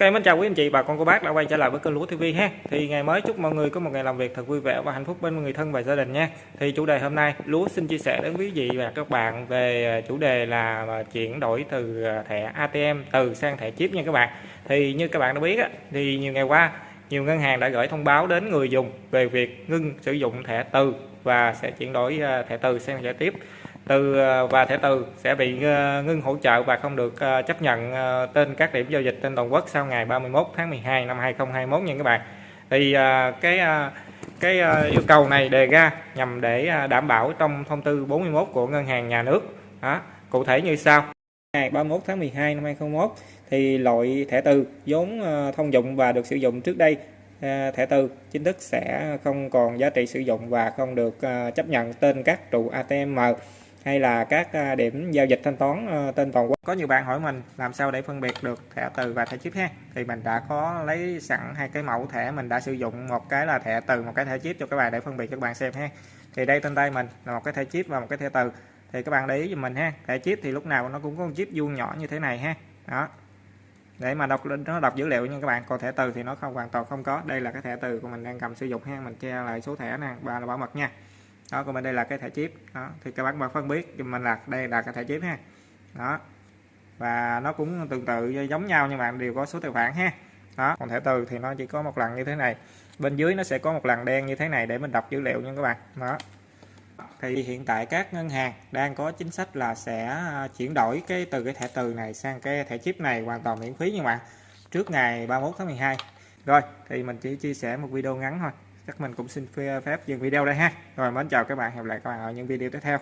Ok, mến chào quý anh chị, bà con cô bác đã quay trở lại với kênh Lúa TV ha. Thì ngày mới chúc mọi người có một ngày làm việc thật vui vẻ và hạnh phúc bên người thân và gia đình nha. Thì chủ đề hôm nay Lúa xin chia sẻ đến quý vị và các bạn về à, chủ đề là à, chuyển đổi từ à, thẻ ATM từ sang thẻ chip nha các bạn. Thì như các bạn đã biết á, thì nhiều ngày qua nhiều ngân hàng đã gửi thông báo đến người dùng về việc ngưng sử dụng thẻ từ và sẽ chuyển đổi thẻ từ sang thẻ tiếp từ ờ, và thẻ từ sẽ bị ờ, ngưng hỗ trợ và không được ờ, chấp nhận tên các điểm giao dịch trên toàn quốc sau ngày 31 tháng 12 năm 2021 nha các bạn. Thì cái cái yêu cầu này đề ra nhằm để đảm bảo trong thông tư 41 của ngân hàng nhà nước. Đó, cụ thể như sau. Ngày 31 tháng 12 năm 2021 thì loại thẻ từ vốn thông dụng và được sử dụng trước đây thẻ từ chính thức sẽ không còn giá trị sử dụng và không được chấp nhận tên các trụ ATM hay là các à, điểm giao dịch thanh toán ờ, trên toàn quốc? Có nhiều bạn hỏi mình làm sao để phân biệt được thẻ từ và thẻ chip ha. Thì mình đã có lấy sẵn hai cái mẫu thẻ, mình đã sử dụng một cái là thẻ từ, một cái thẻ chip cho các bạn để phân biệt cho các bạn xem ha. Thì đây trên tay mình là một cái thẻ chip và một cái thẻ từ. Thì các bạn để ý giùm mình ha. Thẻ chip thì lúc nào nó cũng có một chip vuông nhỏ như thế này ha. Đó. Để mà đọc, nó đọc dữ liệu nha các bạn. Còn thẻ từ thì nó không, hoàn toàn không có. Đây là cái thẻ từ của mình đang cầm sử dụng ha. Mình che lại số thẻ nè. Và là bảo mật nha đó, còn bên đây là cái thẻ chip. Đó, thì các bạn mà phân biết cho mình là đây là cái thẻ chip ha. Đó, và nó cũng tương tự giống nhau nhưng bạn đều có số tài khoản ha. Đó, còn thẻ từ thì nó chỉ có một lần như thế này. Bên dưới nó sẽ có một lần đen như thế này để mình đọc dữ liệu nha các bạn. Đó. Thì hiện tại các ngân hàng đang có chính sách là sẽ à, chuyển đổi cái từ cái thẻ từ này sang cái thẻ chip này hoàn toàn miễn phí nhưng bạn. Trước ngày 31 tháng 12 rồi, thì mình chỉ chia sẻ một video ngắn thôi chắc mình cũng xin phép dừng video đây ha. Rồi, mến chào các bạn. Hẹn gặp lại các bạn ở những video tiếp theo.